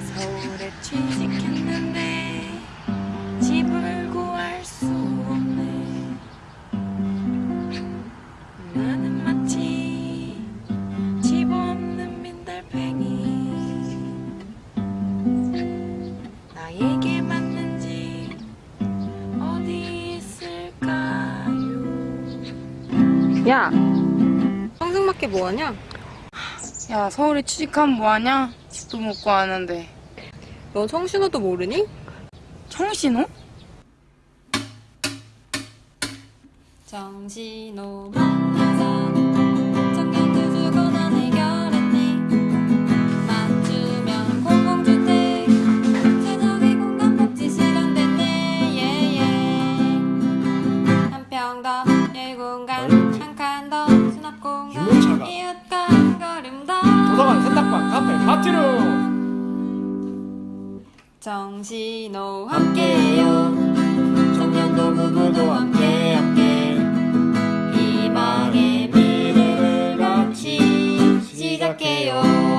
서울에 취직했는데 집을 구할 수 없네. 나는 마치 집 없는 민달팽이. 나에게 맞는지 어디 있을까요? 야, 성승맞게 뭐하냐? 야 서울에 취직하면 뭐하냐? 집도 못 구하는데 넌 성신호도 모르니? 청신호? 정신호 만나서 청년들 주거나 해결 삼성한 세탁방 카페 파티룸 정신호 함께요. 청년도 무모도 함께 함께. 희망의 미래를 같이 시작해요.